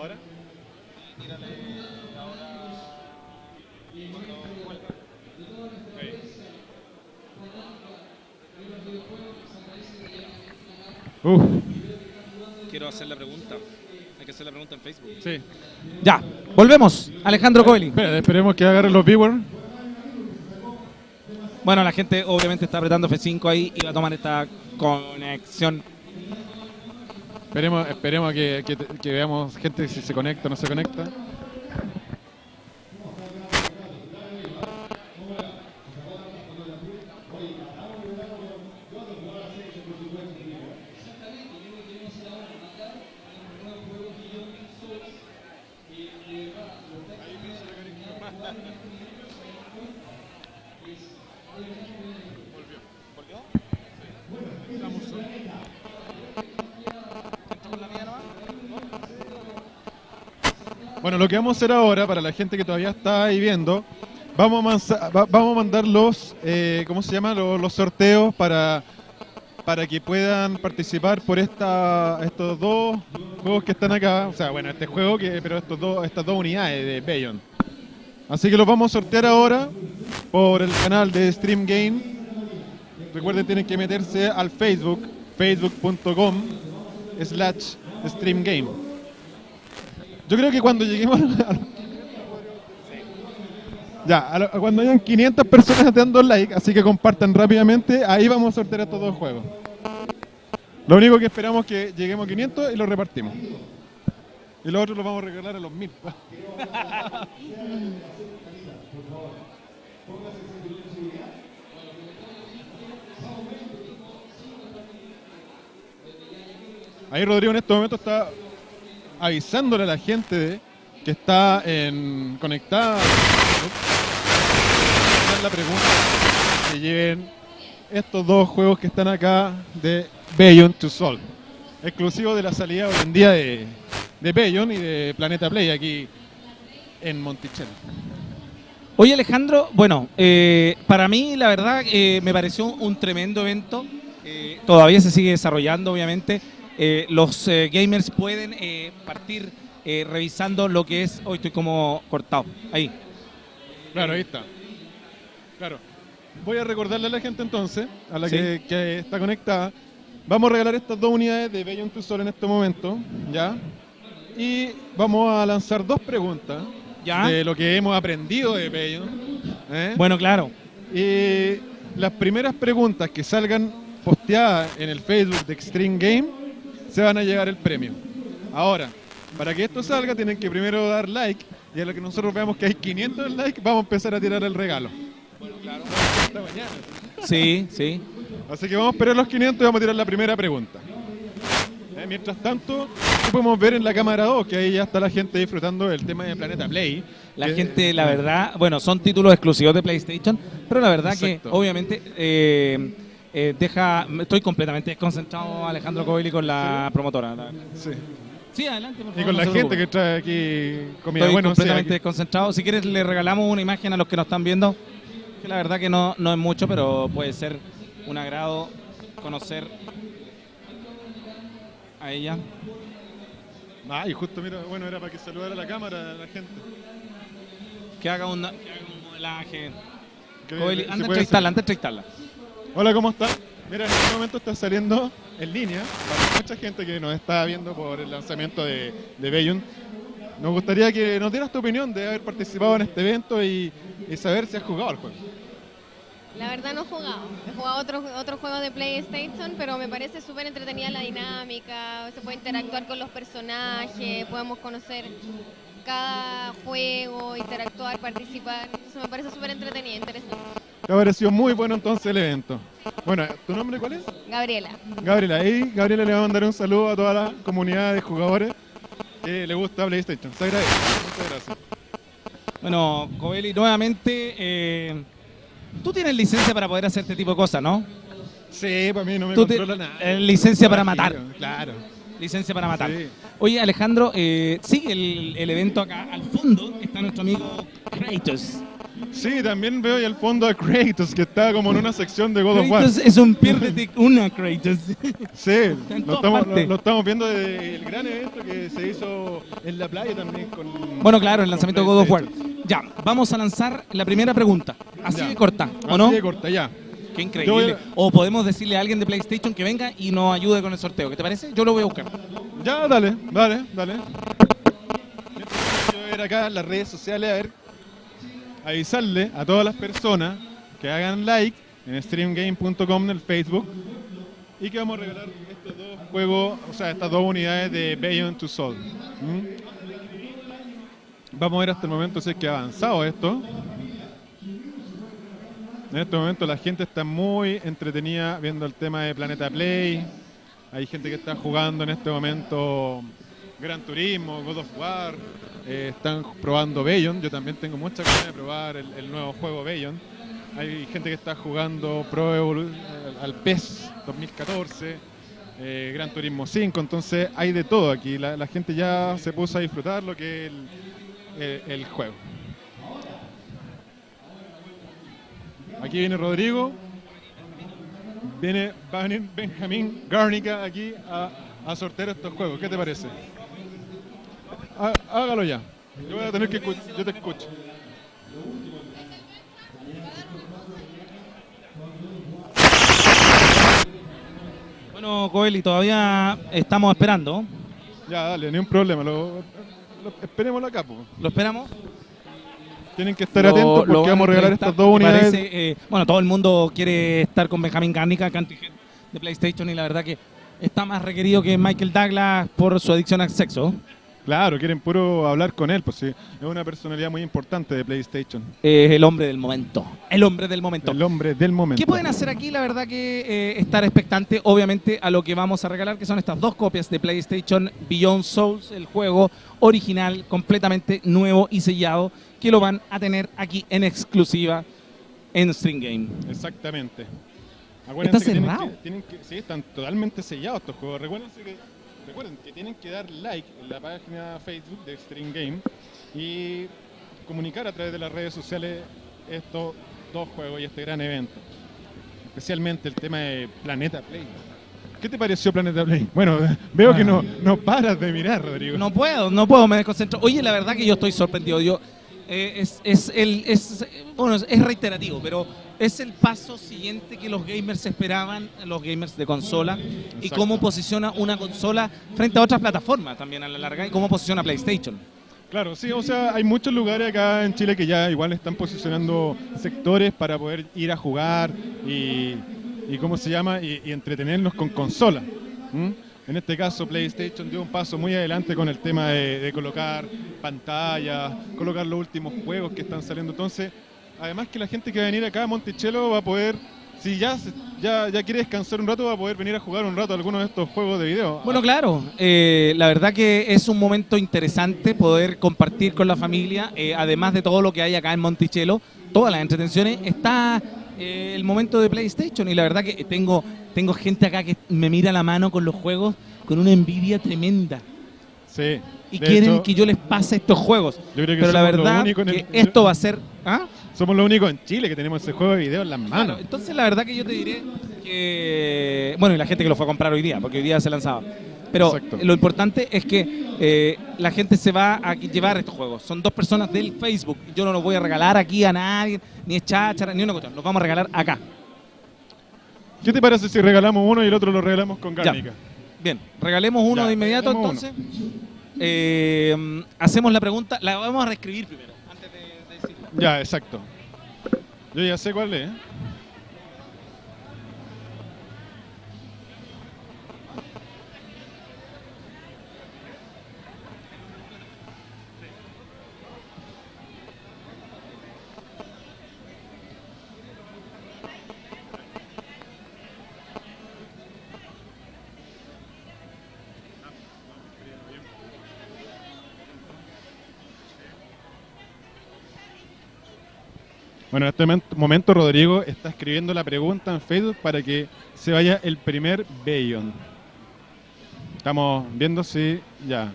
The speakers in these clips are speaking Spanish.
¿Ahora? Uf, Quiero hacer la pregunta. Hay que hacer la pregunta en Facebook. sí. Ya, volvemos. Alejandro Coeli. Esperemos que agarren los viewers. Bueno, la gente obviamente está apretando F5 ahí y va a tomar esta conexión. Esperemos, esperemos que, que- que veamos gente si se conecta o no se conecta. Lo que vamos a hacer ahora, para la gente que todavía está ahí viendo, vamos a, vamos a mandar los, eh, ¿cómo se llama? Los, los sorteos para, para que puedan participar por esta, estos dos juegos que están acá. O sea, bueno, este juego, que, pero estos dos, estas dos unidades de Bayon. Así que los vamos a sortear ahora por el canal de Stream Game. Recuerden, tienen que meterse al Facebook, facebook.com slash Stream Game. Yo creo que cuando lleguemos a Ya, cuando hayan 500 personas dando like, así que compartan rápidamente, ahí vamos a sortear estos dos juegos. Lo único que esperamos es que lleguemos a 500 y los repartimos. Y los otros los vamos a regalar a los 1000. Ahí Rodrigo en este momento está avisándole a la gente que está en, conectada. La pregunta que lleven estos dos juegos que están acá de Bayon to Solve. Exclusivo de la salida hoy en día de, de Bayon y de Planeta Play aquí en Monticello. Oye Alejandro, bueno, eh, para mí la verdad eh, me pareció un tremendo evento. Eh, todavía se sigue desarrollando, obviamente. Eh, los eh, gamers pueden eh, partir revisando lo que es. Hoy estoy como cortado. Ahí. Claro, ahí está. Claro. Voy a recordarle a la gente entonces, a la Sí. que, que está conectada, vamos a regalar estas dos unidades de Bayon to Sol en este momento, ¿ya? Y vamos a lanzar dos preguntas ¿Ya? de lo que hemos aprendido de Bayon. ¿eh? Bueno, claro. Y las primeras preguntas que salgan posteadas en el Facebook de Extreme Game se van a llevar el premio. Ahora, para que esto salga tienen que primero dar like y a lo que nosotros veamos que hay 500 likes vamos a empezar a tirar el regalo. Esta mañana. Sí, sí. Así que vamos a esperar los 500 y vamos a tirar la primera pregunta. Eh, mientras tanto, podemos ver en la cámara 2 que ahí ya está la gente disfrutando del tema de Planeta Play. La Que- gente, la verdad, bueno, son títulos exclusivos de PlayStation, pero la verdad Exacto. que obviamente eh, eh, deja, estoy completamente desconcentrado Alejandro Coeli con la promotora. la. Sí. Sí, adelante. por Y con no la gente que trae aquí comida. Estoy bueno, completamente desconcentrado. Si quieres, le regalamos una imagen a los que nos están viendo. Que la verdad que no, no es mucho, pero puede ser un agrado conocer a ella. Ah, y justo, mira, bueno, era para que saludara a la cámara a la gente. Que haga, una, que haga un modelaje. Coeli, anda a entrevistarla, anda a entrevistarla. Hola, ¿cómo estás? Mira, en este momento está saliendo en línea para mucha gente que nos está viendo por el lanzamiento de, de Bayon. Nos gustaría que nos dieras tu opinión de haber participado en este evento y, y saber si has jugado al juego. La verdad no he jugado. He jugado otros otro juegos de PlayStation, pero me parece súper entretenida la dinámica. Se puede interactuar con los personajes, podemos conocer cada juego, interactuar, participar. Entonces me parece súper entretenida, interesante. Te ha parecido muy bueno entonces el evento. Bueno, ¿tu nombre cuál es? Gabriela. Gabriela. Y Gabriela le va a mandar un saludo a toda la comunidad de jugadores que le gusta PlayStation. Se agradece. Muchas gracias. Bueno, Coeli, nuevamente, eh, tú tienes licencia para poder hacer este tipo de cosas, ¿no? Sí, para mí no me Tú te- controla nada. eh, licencia para matar. Claro. Licencia para matar. Sí. Oye, Alejandro, eh, sigue el, el evento acá al fondo. Está nuestro amigo Kratos. Sí, también veo ahí al fondo a Kratos, que está como en una sección de God of War. Kratos es un piérdete una Kratos. Sí, lo estamos, lo, partes. lo estamos viendo del gran evento que se hizo en la playa también con... Bueno, claro, el lanzamiento de God of War. Ya, vamos a lanzar la primera pregunta. Así Ya. de corta, ¿o Así no? de corta, ya. Qué increíble. a- O podemos decirle a alguien de PlayStation que venga y nos ayude con el sorteo. ¿Qué te parece? Yo lo voy a buscar. Ya, dale, dale, dale. Yo voy a ir acá en las redes sociales a ver, avisarle a todas las personas que hagan like en streamgame.com en el Facebook y que vamos a regalar estos dos juegos, o sea, estas dos unidades de Beyond to Soul. ¿Mm? Vamos a ver hasta el momento si es que ha avanzado esto. En este momento la gente está muy entretenida viendo el tema de Planeta Play. Hay gente que está jugando en este momento Gran Turismo, God of War. eh, están probando Bayon. Yo también tengo muchas ganas de probar el, nuevo juego Bayon. Hay gente que está jugando Pro Evolu- eh, al PES 2014, eh, Gran Turismo 5. Entonces hay de todo aquí. La, gente ya se puso a disfrutar lo que es el, juego. Aquí viene Rodrigo. Viene, Benjamín Garnica aquí a, a sortear estos juegos. ¿Qué te parece? Há- Hágalo ya. Yo voy a tener que escuch- yo te escucho. Bueno, Coeli, todavía estamos esperando. Ya, dale, ni un problema. Lo, lo- esperémoslo acá, po. ¿Lo esperamos? Tienen que estar Lo- atentos porque vamos a regalar estas dos unidades. parece, eh, bueno, todo el mundo quiere estar con Benjamín Garnica, head de PlayStation, y la verdad que está más requerido que Michael Douglas por su adicción al sexo. Claro, quieren puro hablar con él, pues sí. Es una personalidad muy importante de PlayStation. Es el hombre del momento. El hombre del momento. El hombre del momento. ¿Qué pueden hacer aquí? La verdad que eh, estar expectante, obviamente, a lo que vamos a regalar, que son estas dos copias de PlayStation Beyond Souls, el juego original, completamente nuevo y sellado, que lo van a tener aquí en exclusiva en String Game. Exactamente. Está que tienen cerrado. que- tienen que- sí, están totalmente sellados estos juegos. Recuérdense que, recuerden que tienen que dar like en la página Facebook de Stream Game y comunicar a través de las redes sociales estos dos juegos y este gran evento. Especialmente el tema de Planeta Play. ¿Qué te pareció Planeta Play? Bueno, veo que no, no paras de mirar, Rodrigo. No puedo, no puedo, me desconcentro. Oye, la verdad que yo estoy sorprendido. Yo, eh, es, es el, es, bueno, es reiterativo, pero es el paso siguiente que los gamers esperaban, los gamers de consola, y cómo posiciona una consola frente a otras plataformas también a la larga, y cómo posiciona PlayStation. Claro, sí, o sea, hay muchos lugares acá en Chile que ya igual están posicionando sectores para poder ir a jugar y, y ¿cómo se llama? Y, y entretenernos con consola. ¿m? En este caso, PlayStation dio un paso muy adelante con el tema de, de colocar pantallas, colocar los últimos juegos que están saliendo. Entonces, además que la gente que va a venir acá a Monticello va a poder, si ya, ya, ya quiere descansar un rato, va a poder venir a jugar un rato algunos de estos juegos de video. Bueno, claro, eh, la verdad que es un momento interesante poder compartir con la familia, eh, además de todo lo que hay acá en Monticello, todas las entretenciones, está eh, el momento de PlayStation y la verdad que tengo, tengo gente acá que me mira la mano con los juegos con una envidia tremenda sí. y quieren hecho, que yo les pase estos juegos. yo creo que Pero la verdad que el- esto va a ser... ¿ah? Somos los únicos en Chile que tenemos ese juego de video en las Claro, manos. entonces la verdad que yo te diré que, bueno, y la gente que lo fue a comprar hoy día, porque hoy día se lanzaba. Pero Exacto. lo importante es que eh, la gente se va a llevar estos juegos. Son dos personas del Facebook. Yo no los voy a regalar aquí a nadie, ni es cháchara, ni una cuestión. Los vamos a regalar acá. ¿Qué te parece si regalamos uno y el otro lo regalamos con Ya. Garnica? Bien, regalemos uno Ya, de inmediato entonces. Eh, hacemos la pregunta, la vamos a reescribir primero, antes de, de decirla. Ya, exacto. Yo ya sé cuál es. Bueno, en este momento Rodrigo está escribiendo la pregunta en Facebook para que se vaya el primer Bayon. Estamos viendo si ya.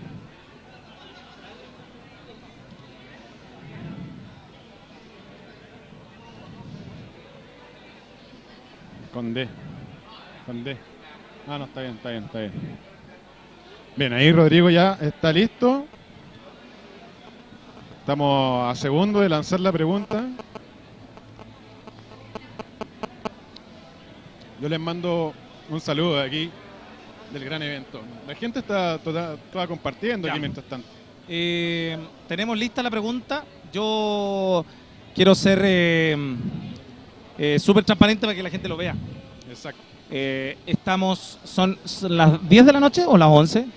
Con D. Con D. Ah, no, está bien, está bien, está bien. Bien, ahí Rodrigo ya está listo. Estamos a segundo de lanzar la pregunta. Yo les mando un saludo de aquí del gran evento. La gente está toda, toda compartiendo Ya. aquí mientras tanto. Eh, tenemos lista la pregunta. Yo quiero ser eh, eh, súper transparente para que la gente lo vea. Exacto. Eh, estamos, son, son las 10 de la noche o las 11?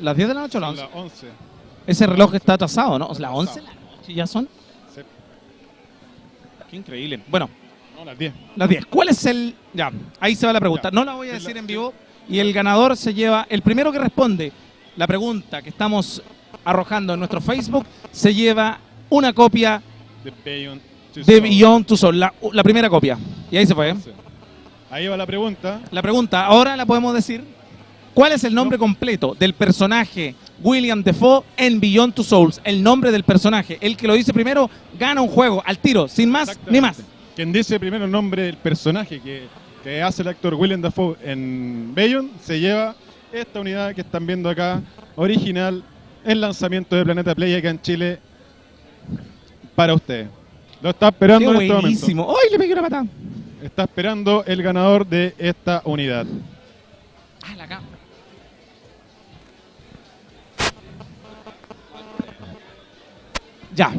¿Las 10 de la noche o las Son 11? las 11. Ese reloj está atrasado, ¿no? Las Atrasado. 11 de la noche ya son. Sí. Qué increíble. Bueno, No, las 10. las 10. ¿Cuál es el...? Ya, ahí se va la pregunta. Ya. No la voy a decir la- en vivo. Y el ganador se lleva... El primero que responde la pregunta que estamos arrojando en nuestro Facebook se lleva una copia Beyond de. Beyond Two Souls, la, la primera copia. Y ahí se fue. ¿eh? Ahí va la pregunta. La pregunta, ahora la podemos decir. ¿Cuál es el nombre completo del personaje William Defoe en Beyond Two Souls? El nombre del personaje. El que lo dice primero gana un juego al tiro, sin más ni más. Quien dice primero el nombre del personaje que, que hace el actor William Dafoe en Beyond se lleva esta unidad que están viendo acá, original, el lanzamiento de Planeta Play acá en Chile para ustedes. Lo está Qué esperando en este momento. ¡Ay, le pegué una patada! Está esperando el ganador de esta unidad. Ah, la cámara. Ya.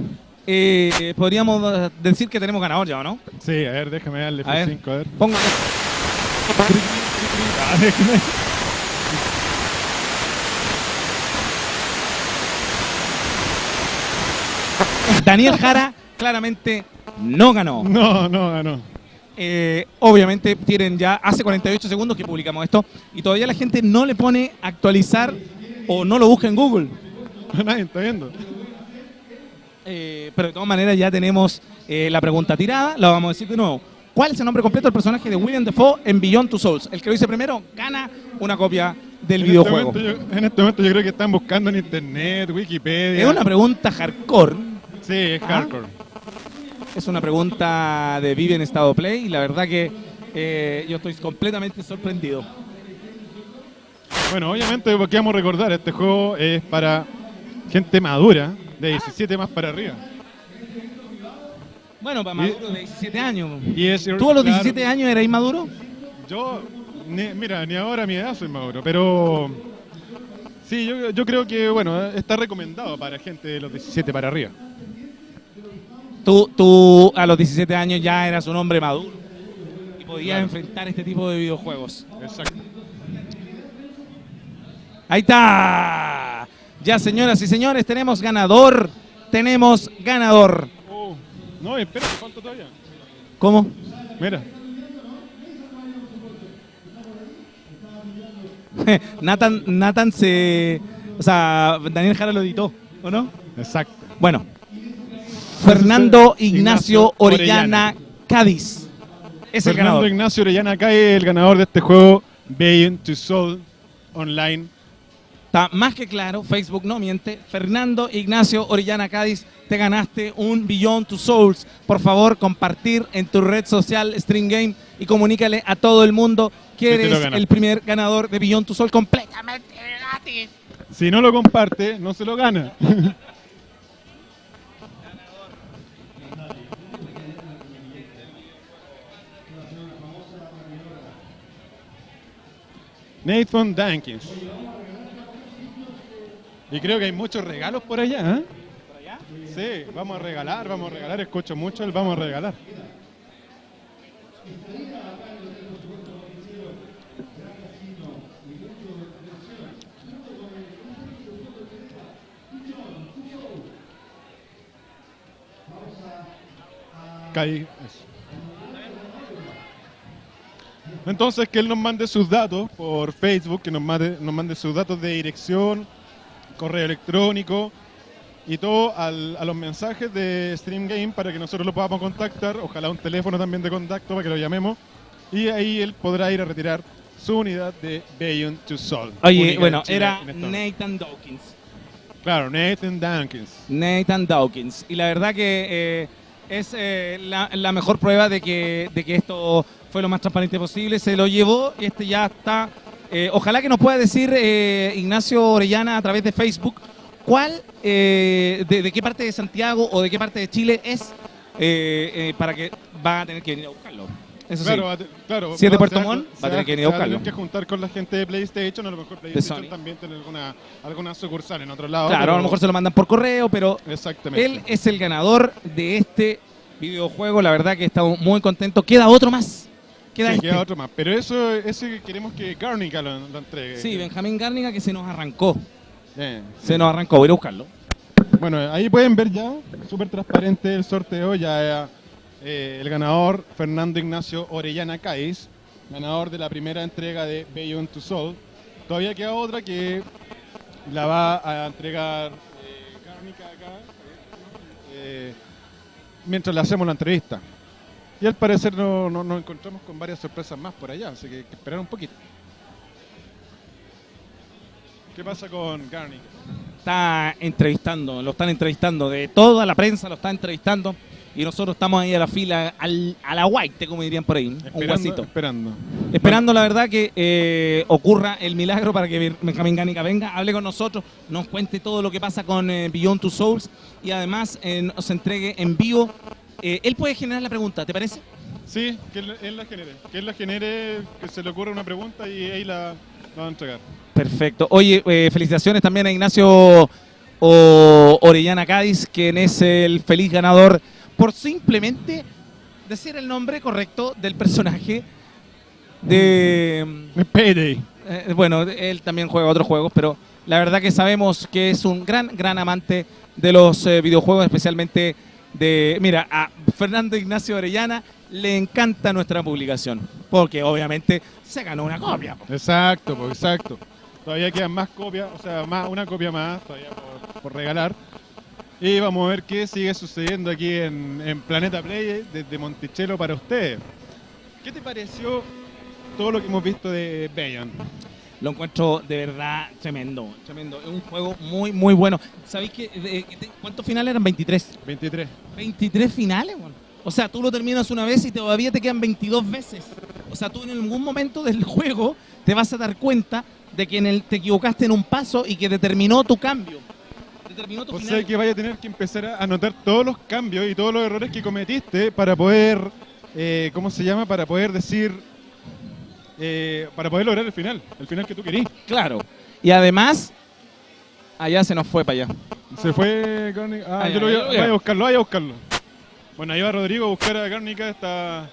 Eh, podríamos decir que tenemos ganador ya, ¿o no? Sí, a ver, déjame darle A ver. F5, a ver. Pongo. Ah. Daniel Jara claramente no ganó. No, no, ganó. Eh, obviamente tienen ya hace 48 segundos que publicamos esto y todavía la gente no le pone actualizar o no lo busca en Google. Nadie está viendo. Eh, pero de todas maneras ya tenemos eh, la pregunta tirada, la vamos a decir de nuevo. ¿Cuál es el nombre completo del personaje de William Defoe en Beyond Two Souls? El que lo dice primero gana una copia del En este, videojuego. yo, en este momento yo creo que están buscando en internet, Wikipedia. Es una pregunta hardcore. Sí, es Ah. hardcore. Es una pregunta de Vive en estado play y la verdad que eh, yo estoy completamente sorprendido. Bueno, obviamente porque vamos a recordar, este juego es para gente madura, de 17 más para arriba. Bueno, para Maduro de 17 años. Y es, ¿Tú a los claro, 17 años eras inmaduro? Yo, ni- mira, ni ahora a mi edad soy maduro, pero sí, yo, yo creo que, bueno, está recomendado para gente de los 17 para arriba. Tú, tú a los 17 años ya eras un hombre maduro y podías Claro. enfrentar este tipo de videojuegos. Exacto. Ahí está. Ya, señoras y señores, tenemos ganador. Tenemos ganador. Oh, no, espera, falta todavía. ¿Cómo? Mira, Nathan, Nathan se... O sea, Daniel Jara lo editó, ¿o no? exacto. Bueno. Fernando Ignacio Ignacio Orellana. Orellana Cádiz. Es el Fernando ganador. Ignacio Orellana cae el ganador de este juego, Beyond to Soul Online. Está más que claro, Facebook no miente. Fernando Ignacio Orellana Cádiz, te ganaste un Beyond Two Souls. Por favor, compartir en tu red social String Game y comunícale a todo el mundo que eres el primer ganador de Beyond Two Souls completamente gratis. Si no lo comparte, no se lo gana. Nathan Dankins. Y creo que hay muchos regalos por allá, ¿eh? Sí, vamos a regalar, vamos a regalar. Escucho mucho el vamos a regalar. Caí. Entonces, que él nos mande sus datos por Facebook, que nos mande, nos mande sus datos de dirección, correo electrónico y todo al- a los mensajes de Stream Game para que nosotros lo podamos contactar. Ojalá un teléfono también de contacto para que lo llamemos. Y ahí él podrá ir a retirar su unidad de Beyond to Soul. Oye, bueno, era. Nathan Dawkins. Claro, Nathan Dankins. Nathan Dawkins. Y la verdad que eh, es eh, la, la mejor prueba de que, de que esto fue lo más transparente posible. Se lo llevó y este ya está. Eh, ojalá que nos pueda decir eh, Ignacio Orellana a través de Facebook cuál, eh, de, de qué parte de Santiago o de qué parte de Chile es eh, eh, para que va a tener que venir a buscarlo. Eso sí. Claro, va a claro, Si es de Puerto Montt, va a tener que venir a buscarlo. tener que juntar con la gente de PlayStation, a lo mejor PlayStation también tiene alguna, alguna sucursal en otro lado. Claro, pero- a lo mejor se lo mandan por correo, pero Exactamente. Él es el ganador de este videojuego. La verdad que estamos muy contentos. Queda otro más. Queda Sí, este. queda otro más. Pero eso, ese queremos que Garnica lo, lo entregue. Sí, Benjamín Garnica que se nos arrancó. Eh, Se nos arrancó. Voy a buscarlo. Bueno, ahí pueden ver ya, súper transparente el sorteo, ya eh, el ganador, Fernando Ignacio Orellana Caiz, ganador de la primera entrega de Beyond to Soul. Todavía queda otra que la va a entregar eh, Garnica acá, eh, mientras le hacemos la entrevista. Y al parecer no- no- nos encontramos con varias sorpresas más por allá, así que hay que esperar un poquito. ¿Qué pasa con Garnica? Está entrevistando, lo están entrevistando. De toda la prensa lo está entrevistando. Y nosotros estamos ahí a la fila, al, a la white, como dirían por ahí. Un Esperando, guasito. esperando. Esperando, la verdad, que eh, ocurra el milagro para que Benjamín Gánica venga, hable con nosotros, nos cuente todo lo que pasa con eh, Beyond Two Souls y además eh, nos entregue en vivo. Eh, él puede generar la pregunta, ¿te parece? Sí, que él, él la genere. Que él la genere, que se le ocurra una pregunta y ahí la, la va a entregar. Perfecto. Oye, eh, felicitaciones también a Ignacio o- Orellana Cádiz, quien es el feliz ganador por simplemente decir el nombre correcto del personaje de... Payday. Eh, bueno, él también juega otros juegos, pero la verdad que sabemos que es un gran, gran amante de los eh, videojuegos, especialmente de... Mira, a Fernando Ignacio Orellana le encanta nuestra publicación, porque obviamente se ganó una copia. po. Exacto, pues, exacto. Todavía quedan más copias, o sea, más, una copia más todavía por, regalar. Y vamos a ver qué sigue sucediendo aquí en, en Planeta Play desde Monticello para ustedes. ¿Qué te pareció todo lo que hemos visto de Bayon? Lo encuentro de verdad tremendo, tremendo. Es un juego muy, muy bueno. ¿Sabéis que, de- de- cuántos finales eran? 23. 23. 23 finales, weón. O sea, tú lo terminas una vez y todavía te quedan 22 veces. O sea, tú en algún momento del juego te vas a dar cuenta de que en el, te equivocaste en un paso y que determinó tu cambio. Determinó tu O final. sea que vaya a tener que empezar a anotar todos los cambios y todos los errores que cometiste para poder, eh, ¿cómo se llama? Para poder decir, eh, para poder lograr el final, el final que tú querías. Claro. Y además, allá se nos fue para allá. Se fue Garnica. Ah, Ah, yo lo voy a, vaya a buscarlo, vaya a buscarlo. Bueno, ahí va Rodrigo a buscar a Garnica, está aquí.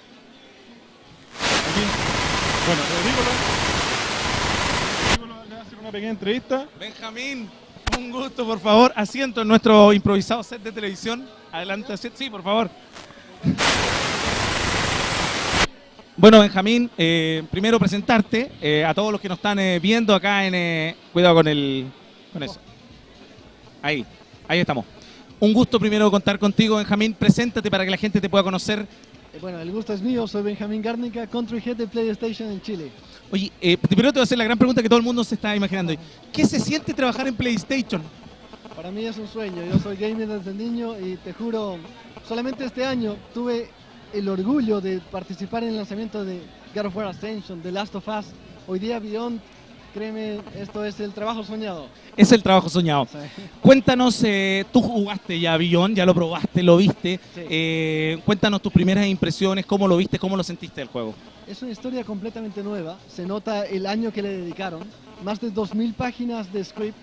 Bueno, Rodrigo, lo- Rodrigo lo- le va a hacer una pequeña entrevista. Benjamín, un gusto, por favor. Asiento en nuestro improvisado set de televisión. Adelante, asi- sí, por favor. Bueno, Benjamín, eh, primero presentarte eh, a todos los que nos están eh, viendo acá en... eh, cuidado con el... con eso. Ahí, ahí estamos. Un gusto primero contar contigo, Benjamín. Preséntate para que la gente te pueda conocer. Eh, Bueno, el gusto es mío, soy Benjamín Garnica, Country Head de PlayStation en Chile. Oye, primero te voy a hacer la gran pregunta que todo el mundo se está imaginando. ¿Qué se siente trabajar en PlayStation? Para mí es un sueño, yo soy gamer desde niño y te juro, solamente este año tuve el orgullo de participar en el lanzamiento de God of War Ascension, The Last of Us, hoy día Beyond, créeme, esto es el trabajo soñado. Es el trabajo soñado. Sea, Cuéntanos, eh, tú jugaste ya Beyond, ya lo probaste, lo viste. Sí. Eh, cuéntanos tus primeras impresiones, cómo lo viste, cómo lo sentiste el juego. Es una historia completamente nueva, se nota el año que le dedicaron, más de 2.000 páginas de script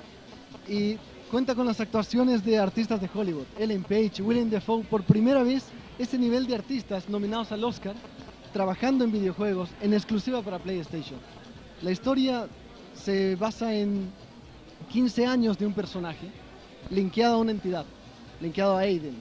y cuenta con las actuaciones de artistas de Hollywood, Ellen Page, Willem Dafoe, por primera vez este nivel de artistas nominados al Oscar, trabajando en videojuegos en exclusiva para PlayStation. La historia se basa en 15 años de un personaje linkeado a una entidad, linkeado a Aiden.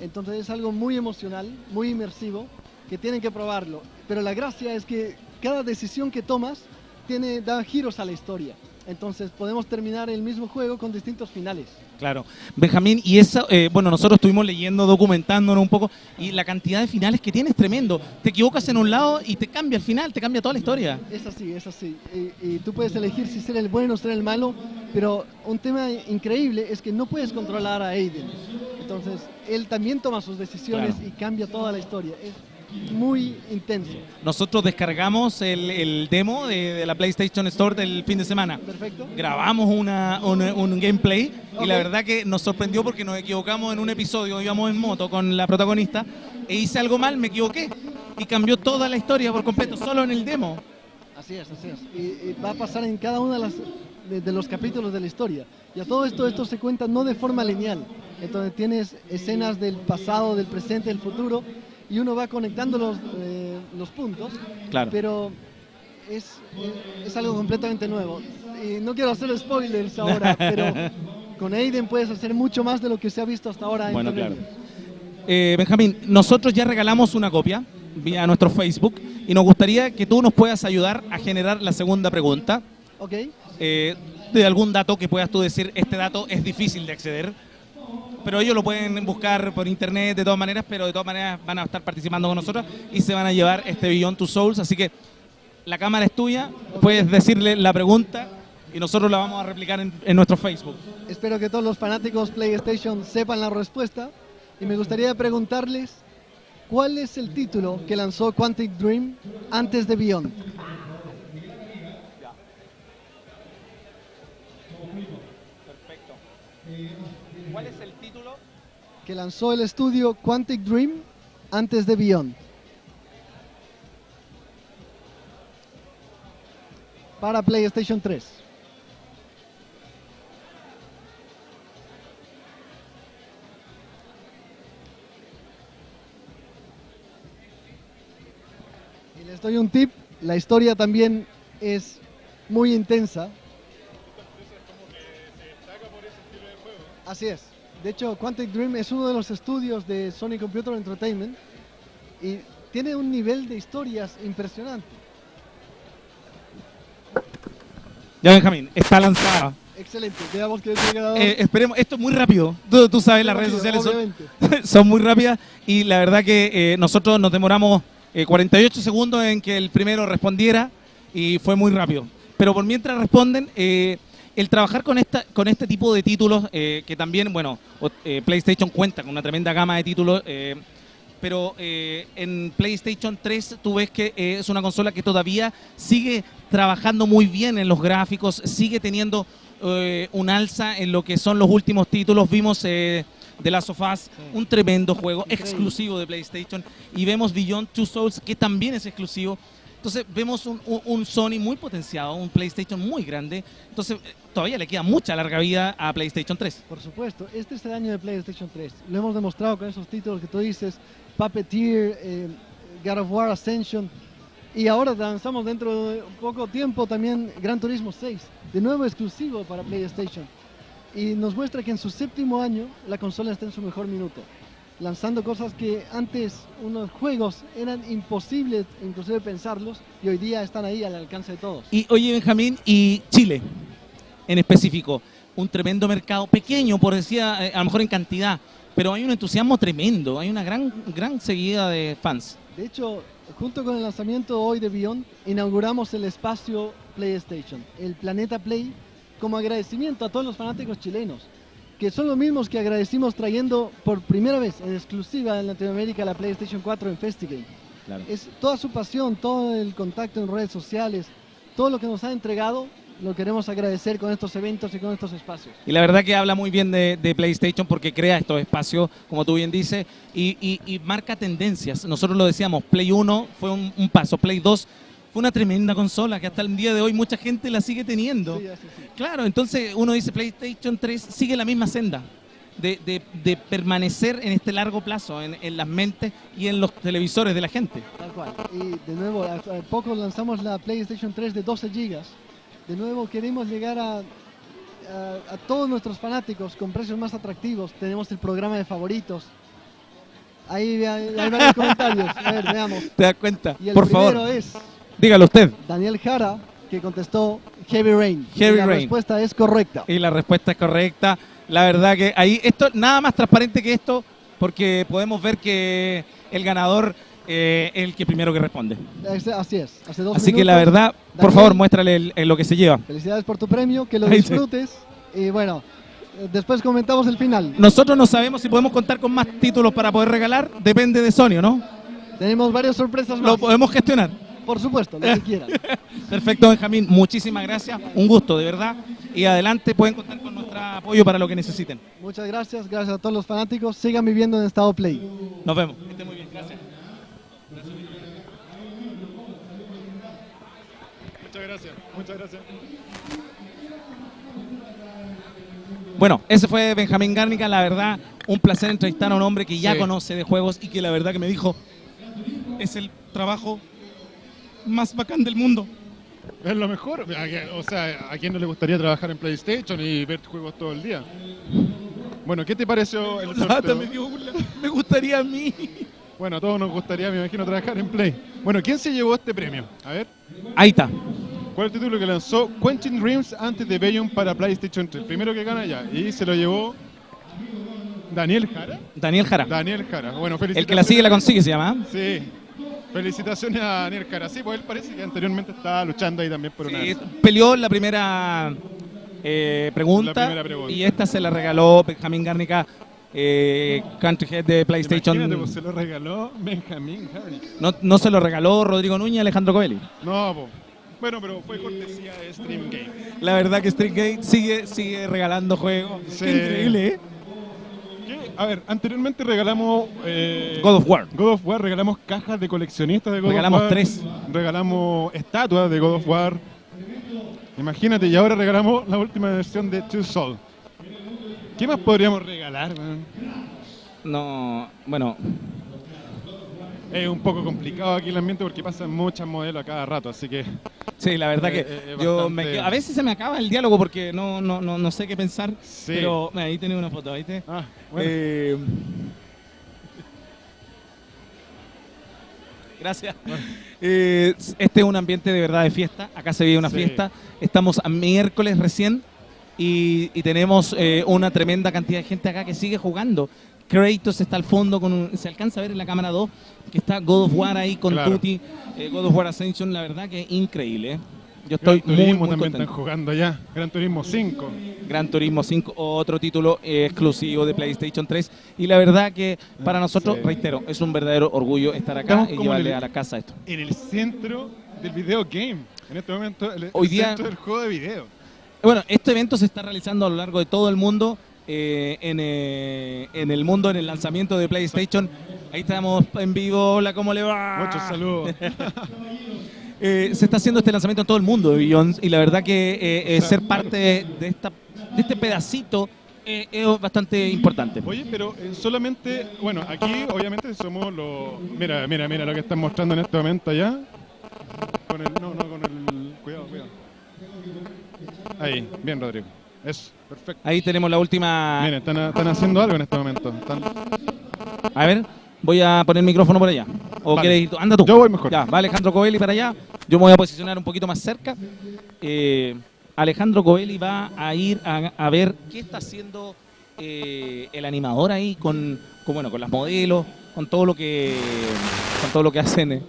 Entonces es algo muy emocional, muy inmersivo, que tienen que probarlo. Pero la gracia es que cada decisión que tomas tiene, da giros a la historia. Entonces podemos terminar el mismo juego con distintos finales. Claro. Benjamín, y eso, eh, bueno, nosotros estuvimos leyendo, documentándonos un poco, y la cantidad de finales que tiene es tremendo. Te equivocas en un lado y te cambia el final, te cambia toda la historia. Es así, es así. Y, y tú puedes elegir si ser el bueno o ser el malo, pero un tema increíble es que no puedes controlar a Aiden. Entonces, él también toma sus decisiones Claro. y cambia toda la historia. Es muy intenso. Nosotros descargamos el, el demo de, de la PlayStation Store del fin de semana. Perfecto. Grabamos una, un, un gameplay y la verdad que nos sorprendió porque nos equivocamos en un episodio, íbamos en moto con la protagonista e hice algo mal, me equivoqué y cambió toda la historia por completo, solo en el demo. Así es, así es. Y, y va a pasar en cada uno de, las, de, de los capítulos de la historia. Y a todo esto, esto se cuenta no de forma lineal. Entonces tienes escenas del pasado, del presente, del futuro, y uno va conectando los, eh, los puntos, Claro. pero es, es algo completamente nuevo. Y no quiero hacer spoilers ahora, pero con Aiden puedes hacer mucho más de lo que se ha visto hasta ahora en Bueno, claro. Eh, Benjamín, nosotros ya regalamos una copia vía nuestro Facebook y nos gustaría que tú nos puedas ayudar a generar la segunda pregunta. Ok, eh, de algún dato que puedas tú decir, este dato es difícil de acceder, pero ellos lo pueden buscar por internet de todas maneras, pero de todas maneras van a estar participando con nosotros y se van a llevar este Beyond Two Souls, así que la cámara es tuya, puedes decirle la pregunta y nosotros la vamos a replicar en, en nuestro Facebook. espero que todos los fanáticos PlayStation sepan la respuesta. Y me gustaría preguntarles, ¿cuál es el título que lanzó Quantic Dream antes de Beyond? Perfecto. ¿Cuál es el título? Que lanzó el estudio Quantic Dream antes de Beyond. Para PlayStation 3. Y les doy un tip, la historia también es muy intensa. Así es. De hecho, Quantic Dream es uno de los estudios de Sony Computer Entertainment y tiene un nivel de historias impresionante. Ya Benjamín, está lanzada. Excelente. Veamos que. Eh, esperemos, esto es muy rápido. Tú, tú sabes, las redes sociales son, son muy rápidas y la verdad que eh, nosotros nos demoramos eh, 48 segundos en que el primero respondiera y fue muy rápido. Pero por mientras responden, eh, el trabajar con esta con este tipo de títulos, eh, que también, bueno, eh, PlayStation cuenta con una tremenda gama de títulos, eh, pero en PlayStation 3 tú ves que es una consola que todavía sigue trabajando muy bien en los gráficos, sigue teniendo un alza en lo que son los últimos títulos. Vimos eh, The Last of Us, un tremendo juego Increíble. exclusivo de PlayStation, y vemos Beyond Two Souls, que también es exclusivo. Entonces vemos un, un- Sony muy potenciado, un PlayStation muy grande. Entonces todavía le queda mucha larga vida a PlayStation 3. Por supuesto, este es el año de PlayStation 3. Lo hemos demostrado con esos títulos que tú dices, Puppeteer, eh, God of War Ascension. Y ahora lanzamos dentro de poco tiempo también Gran Turismo 6, de nuevo exclusivo para PlayStation. Y nos muestra que en su séptimo año la consola está en su mejor minuto, lanzando cosas que antes unos juegos eran imposibles inclusive pensarlos y hoy día están ahí al alcance de todos. Y oye, Benjamín, y Chile en específico, un tremendo mercado, pequeño, por decía, eh, a lo mejor en cantidad, pero hay un entusiasmo tremendo, hay una gran, gran seguida de fans. De hecho, junto con el lanzamiento hoy de Beyond, inauguramos el espacio PlayStation, el Planeta Play, como agradecimiento a todos los fanáticos chilenos, que son los mismos que agradecimos trayendo por primera vez en exclusiva en Latinoamérica la PlayStation 4 en Festigame. Es toda su pasión, todo el contacto en redes sociales, todo lo que nos ha entregado, lo queremos agradecer con estos eventos y con estos espacios. Y la verdad que habla muy bien de, de PlayStation porque crea estos espacios, como tú bien dices, y, y- y marca tendencias. Nosotros lo decíamos, Play 1 fue un, un paso, Play 2 fue una tremenda consola que hasta el día de hoy mucha gente la sigue teniendo. Sí, así, sí. Claro, entonces uno dice PlayStation 3 sigue la misma senda de, de- de permanecer en este largo plazo, en, en las mentes y en los televisores de la gente. Tal cual. Y de nuevo, hace poco lanzamos la PlayStation 3 de 12 GB. De nuevo, queremos llegar a, a, a todos nuestros fanáticos con precios más atractivos. Tenemos el programa de favoritos. Ahí hay, hay varios comentarios. A ver, veamos. ¿Te das cuenta? Y el Por primero favor, es dígalo usted. Daniel Jara, que contestó Heavy Rain. Heavy Y la Rain. respuesta es correcta. Y la respuesta es correcta. La verdad que ahí, esto, nada más transparente que esto, porque podemos ver que el ganador eh, el que primero que responde. Es- Así es. Hace dos Así que la minutos. verdad, por Daniel. favor, muéstrale el- el lo que se lleva. Felicidades por tu premio, que lo sí. disfrutes. Y bueno, después comentamos el final. Nosotros no sabemos si podemos contar con más títulos para poder regalar, depende de Sony, ¿no? Tenemos varias sorpresas Lo más. podemos gestionar. Por supuesto, lo que quieran. Perfecto, Benjamín, muchísimas gracias, un gusto, de verdad. Y adelante, pueden contar con nuestro apoyo para lo que necesiten. Muchas gracias, gracias a todos los fanáticos. Sigan viviendo en estado play. Nos vemos. Que esté muy bien, gracias. Muchas gracias, muchas gracias. Bueno, ese fue Benjamín Gárnica, la verdad, un placer entrevistar a un hombre que ya Sí. conoce de juegos y que la verdad que me dijo, es el trabajo más bacán del mundo. Es lo mejor. ¿A qué- O sea, ¿a quién no le gustaría trabajar en PlayStation y ver juegos todo el día? Bueno, ¿qué te pareció el sorteo? me dio una- me gustaría a mí. Bueno, a todos nos gustaría, me imagino, trabajar en Play. Bueno, ¿quién se llevó este premio? A ver, Ahí está. ¿cuál es el título que lanzó Quentin Dreams antes de Bayon para PlayStation 3? Primero que gana ya. Y se lo llevó Daniel Jara. Daniel Jara. Daniel Jara. Bueno, El felicitaciones. que la sigue la consigue, se llama. ¿eh? Sí. Felicitaciones a Daniel Jara. Sí, pues él parece que anteriormente estaba luchando ahí también por una... Sí, peleó la primera eh, pregunta, La primera pregunta. y esta se la regaló Benjamín Gárnica, eh, Country Head de PlayStation. Imagínate, pues se lo regaló Benjamín Harry. No, no se lo regaló Rodrigo Núñez Alejandro Coelho. No. Bueno, pero fue cortesía de Stream Game. La verdad que Streetgate sigue, sigue regalando juegos. Sí. Qué increíble, ¿eh? ¿Qué? A ver, anteriormente regalamos... eh, God of War. God of War, regalamos cajas de coleccionistas de God Regalamos of War. tres. Regalamos estatuas de God of War. Imagínate, y ahora regalamos la última versión de Two Soul. ¿Qué más podríamos regalar, man? No, bueno, Es un poco complicado aquí el ambiente porque pasan muchas modelos a cada rato, así que... sí, la verdad Eh, que eh, yo bastante- me a veces se me acaba el diálogo porque no, no, no, no sé qué pensar. Sí. Pero ahí tenés una foto, ¿viste? Ah, bueno. Eh, Gracias. Eh, este es un ambiente de verdad de fiesta. Acá se vive una Sí. fiesta. Estamos a miércoles recién y, y tenemos eh, una tremenda cantidad de gente acá que sigue jugando. Kratos está al fondo, con un- se alcanza a ver en la cámara 2 que está God of War ahí con Claro. Tutti. eh, God of War Ascension, la verdad que es increíble. ¿eh? Yo estoy Gran Turismo muy también contento. están jugando ya. Gran Turismo 5. Gran Turismo 5, otro título eh, exclusivo de PlayStation 3. Y la verdad que para nosotros, Sí. reitero, es un verdadero orgullo estar acá Estamos y llevarle el- a la casa esto. En el centro del video game. En este momento, el, el Hoy día- centro del juego de video. Bueno, este evento se está realizando a lo largo de todo el mundo. eh, en, eh, en el mundo, en el lanzamiento de PlayStation. Ahí estamos en vivo. Hola, ¿cómo le va? Muchos saludos. Eh, se está haciendo este lanzamiento en todo el mundo, Billions, y la verdad que eh, eh, ser parte de, esta, de este pedacito es bastante importante. Oye, pero solamente, bueno, aquí obviamente somos los... Mira, mira, mira lo que están mostrando en este momento allá. Con el... No, no, con el... Cuidado, cuidado. Ahí, bien, Rodrigo. Eso, perfecto. Ahí tenemos la última. Miren, están, están haciendo algo en este momento. Están- A ver, voy a poner el micrófono por allá. ¿O Vale. quieres ir tú? Anda tú. Yo voy mejor. Ya, va Alejandro Covelli para allá. Yo me voy a posicionar un poquito más cerca. Eh, Alejandro Covelli va a ir a, a ver qué está haciendo eh, el animador ahí con, con, bueno, con las modelos, con todo lo que con todo lo que hacen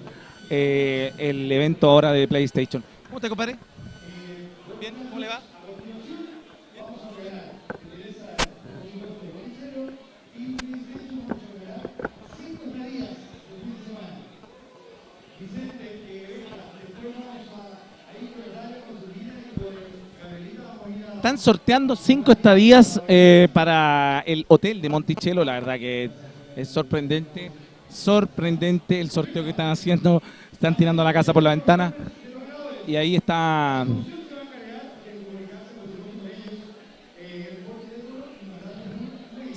eh, el evento ahora de PlayStation. ¿Cómo te compadre? Bien, ¿cómo le va? Están sorteando cinco estadías eh, para el hotel de Monticello. La verdad que es sorprendente, sorprendente el sorteo que están haciendo. Están tirando la casa por la ventana. Y ahí está.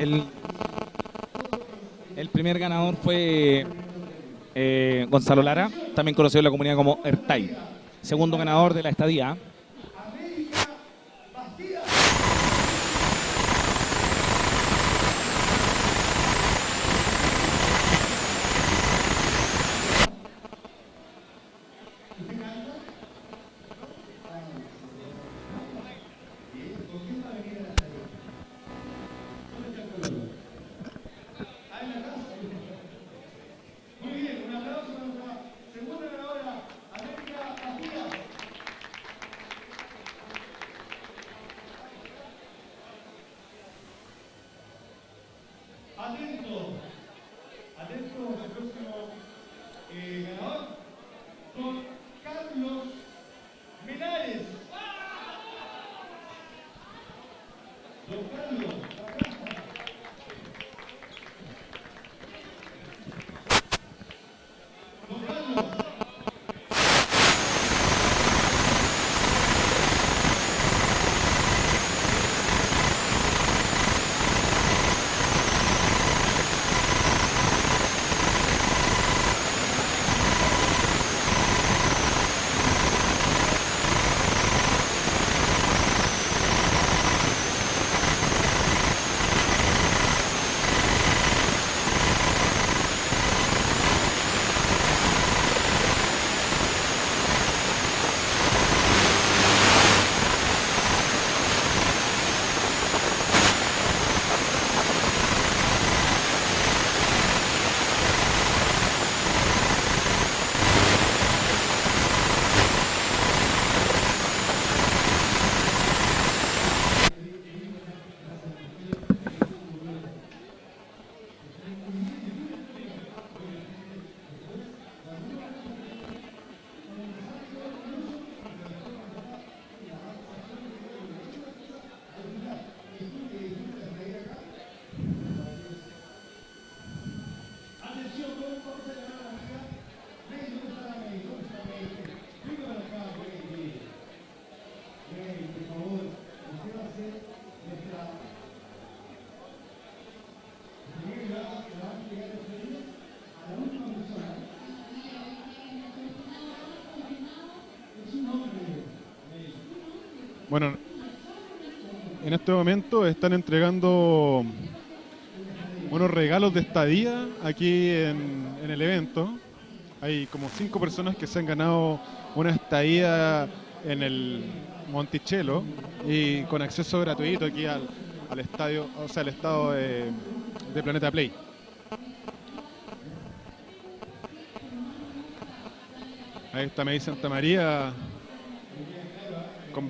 El, primer ganador fue eh, Gonzalo Lara, también conocido en la comunidad como Ertay. Segundo ganador de la estadía. Bueno, en este momento están entregando unos regalos de estadía aquí en, el evento. Hay como cinco personas que se han ganado una estadía en el Monticello y con acceso gratuito aquí al, estadio, o sea, al estado de, Planeta Play. Ahí está Medi Santa María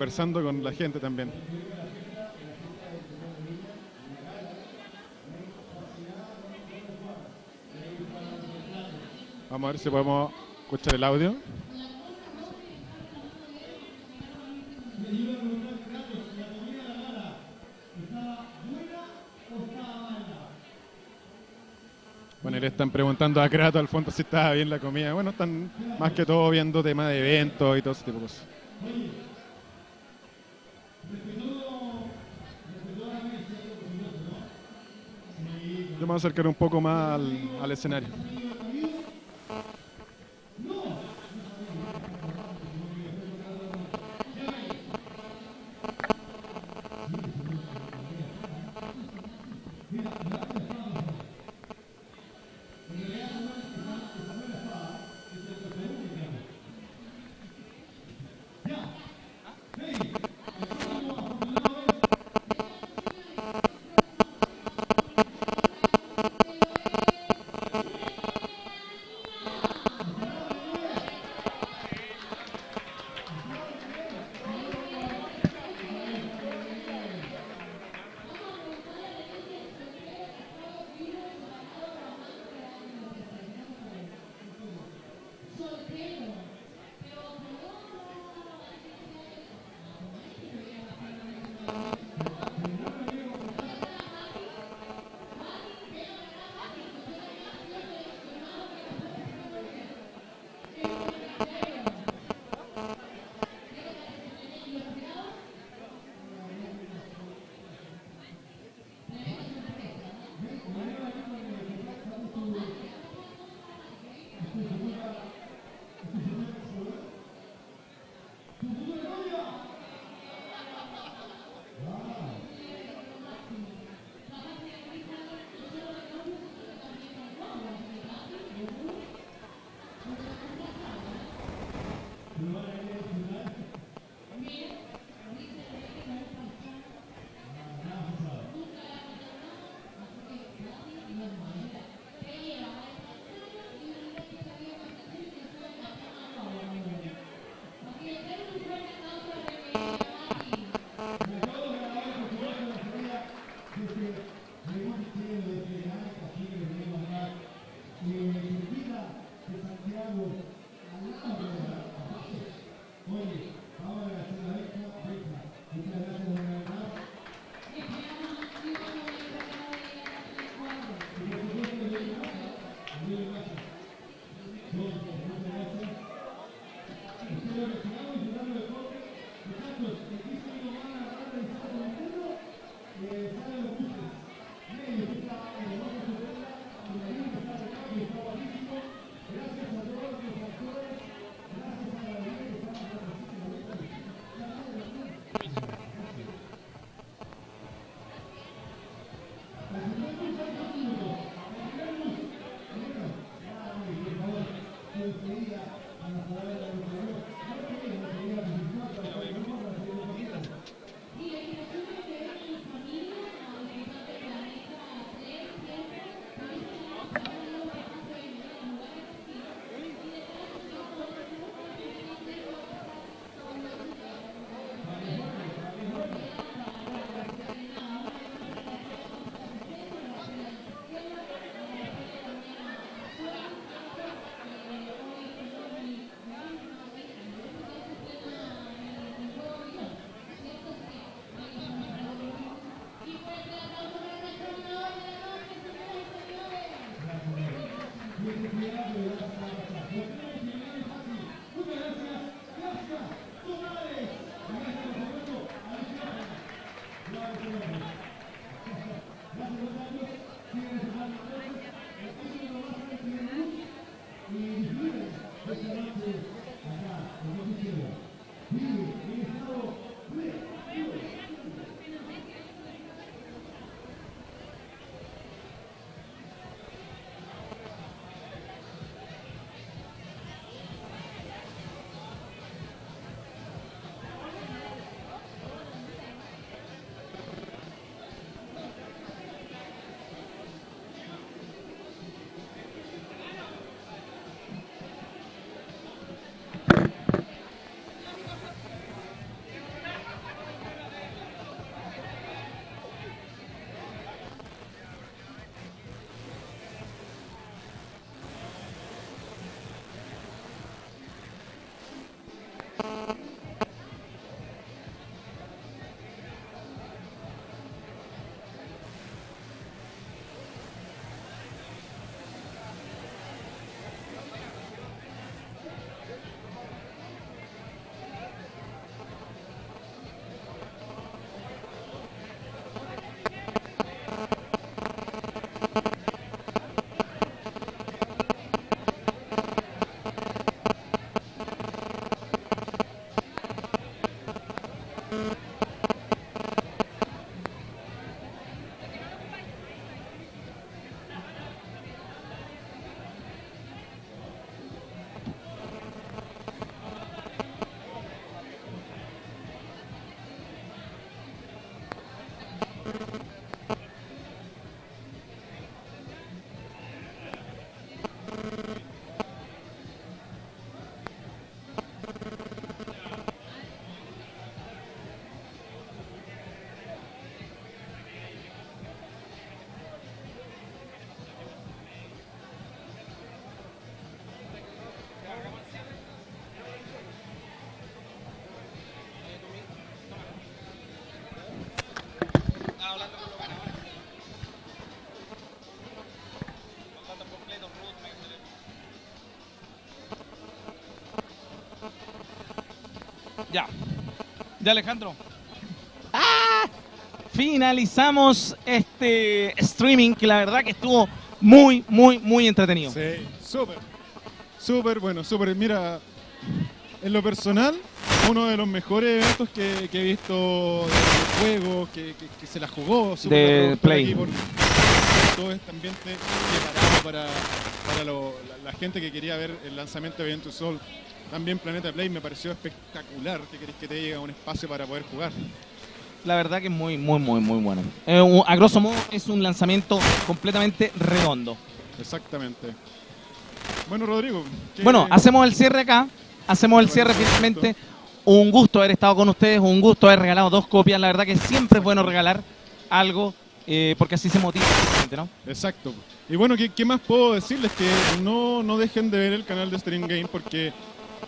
conversando con la gente también. Vamos a ver si podemos escuchar el audio. Bueno, le están preguntando a Kratos al fondo si estaba bien la comida. Bueno, están más que todo viendo temas de eventos y todo ese tipo de cosas. A acercar un poco más al, al escenario. Amen. Ya. Ya, Alejandro. ¡Ah! Finalizamos este streaming que la verdad que estuvo muy, muy, muy entretenido. Sí, súper. Súper bueno, súper. Mira, en lo personal, uno de los mejores eventos que, que he visto de juego, que, que- que se la jugó. De Play. por todo este ambiente preparado para, para lo- la, la gente que quería ver el lanzamiento de Ventus Soul. También Planeta Play me pareció espectacular. ¿Qué querés que te diga? Un espacio para poder jugar. La verdad que es muy, muy, muy, muy bueno. Eh, a grosso modo es un lanzamiento completamente redondo. Exactamente. Bueno, Rodrigo. ¿qué- Bueno, hacemos el cierre acá. Hacemos el cierre finalmente. Un gusto haber estado con ustedes, un gusto haber regalado dos copias. La verdad que siempre es bueno regalar algo eh, porque así se motiva la gente, ¿no? Exacto. Y bueno, ¿qué, qué más puedo decirles? Que no, no dejen de ver el canal de Stream Game porque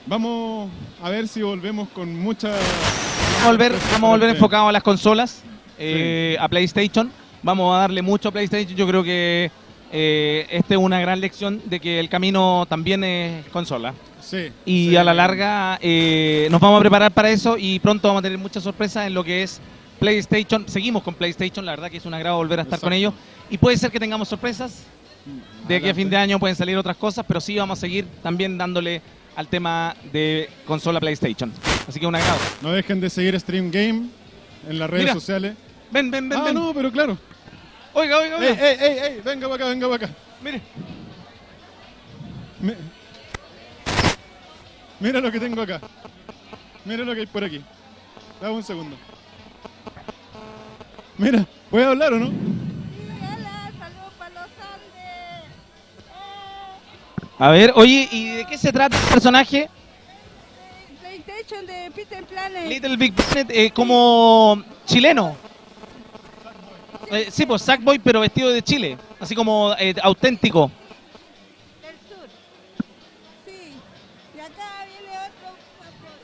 vamos a ver si volvemos con mucha... Vamos a volver, vamos a volver enfocados a las consolas, eh, a PlayStation. Vamos a darle mucho a PlayStation. Yo creo que eh, esta es una gran lección de que el camino también es consola. Sí. Y sí. a la larga eh, nos vamos a preparar para eso y pronto vamos a tener muchas sorpresas en lo que es PlayStation. Seguimos con PlayStation, la verdad que es un agrado volver a estar con Exacto. ellos. Y puede ser que tengamos sorpresas. De aquí a fin de año pueden salir otras cosas, pero sí vamos a seguir también dándole al tema de consola PlayStation. Así que un agrado. No dejen de seguir Stream Game en las redes Mira. sociales. Ven, ven, ven, ah, ven. no, pero claro. Oiga, oiga, oiga. ¡Ey, ey, ey! Venga para acá, venga para acá. Mire. Mi- Mira lo que tengo acá. Mira lo que hay por aquí. Dame un segundo. Mira, ¿puedes hablar o no? A ver, oye, ¿y de qué se trata el personaje? PlayStation de Peter Planet. Little Big Planet, eh, como chileno. Eh, sí, pues Sackboy, pero vestido de Chile. Así como eh, auténtico. del sur. Sí. Y acá viene otro.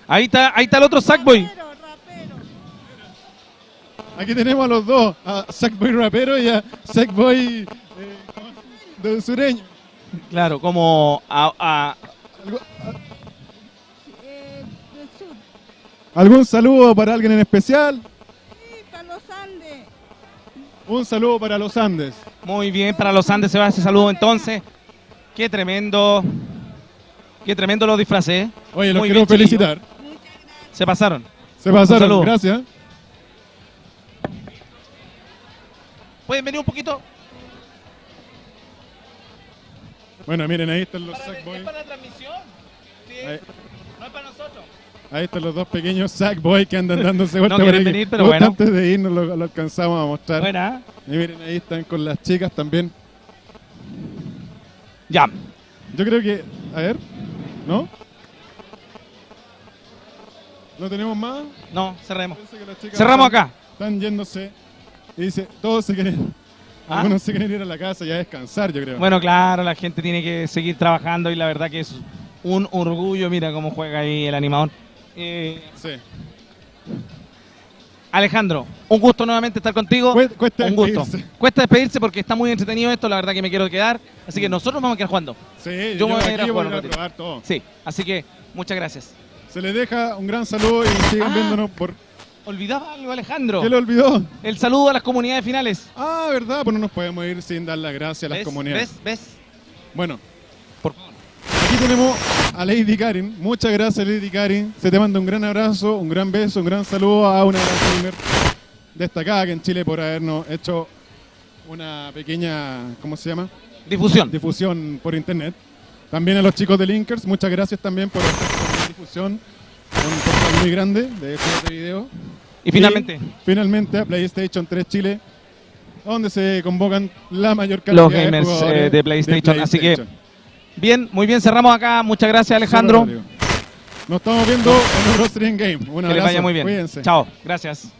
Ahí está, ahí está el otro Sackboy. Rapero, rapero. Aquí tenemos a los dos, a Sackboy rapero y a Sackboy eh, de sureño. Claro, como a- a- ¿Algu- Eh, del sur. ¿Algún saludo para alguien en especial? Sí, para los Andes. Un saludo para los Andes. muy bien para los Andes se va ese saludo entonces. Qué tremendo. Qué tremendo los disfraces. ¿eh? Oye, los Muy quiero bien, felicitar. Muchas gracias. Se pasaron. Se pasaron, gracias. ¿Pueden venir un poquito? Bueno, miren, ahí están los Sackboy. ¿Es para la transmisión? Sí. Ahí, No es para nosotros. ahí están los dos pequeños Sackboy que andan dándose vuelta No por quieren venir, pero bueno. antes de irnos lo, lo alcanzamos a mostrar. Buena. Y miren, ahí están con las chicas también. Ya. Yo creo que. A ver. ¿No? ¿No tenemos más? No, cerremos. Cerramos están- acá. Están yéndose. Y dice, todos se quieren. Ah. Algunos se quieren ir a la casa y a descansar, yo creo. Bueno, claro, la gente tiene que seguir trabajando y la verdad que es un orgullo. Mira cómo juega ahí el animador. Eh, Sí. Alejandro, un gusto nuevamente estar contigo. Cuesta- un gusto. despedirse. Cuesta despedirse porque está muy entretenido esto, la verdad que me quiero quedar. Así que nosotros vamos a quedar jugando. Sí, Yo yo, me voy a ir a jugar a probar todo. Sí, así que muchas gracias. Se les deja un gran saludo y sigan Ah. viéndonos por... Olvidaba algo, Alejandro. ¿Qué le olvidó? El saludo a las comunidades finales. Ah, ¿verdad? Pues no nos podemos ir sin dar las gracias a las ¿Ves? comunidades. ¿Ves? ¿Ves? Bueno, Por favor. aquí tenemos a Lady Karin. Muchas gracias, Lady Karin. Se te manda un gran abrazo, un gran beso, un gran saludo a una gran gamer destacada que en Chile por habernos hecho una pequeña, ¿cómo se llama? Difusión. Difusión por internet. También a los chicos de Linkers, muchas gracias también por esta difusión. Un portal muy grande de este video. Y finalmente, finalmente a PlayStation 3 Chile, donde se convocan la mayor cantidad Los gamers, de jugadores eh, de PlayStation, así que- bien, muy bien, cerramos acá. Muchas gracias, Alejandro. Nos estamos viendo en otro stream game. Un Que les vaya muy bien. Cuídense. Chao, gracias.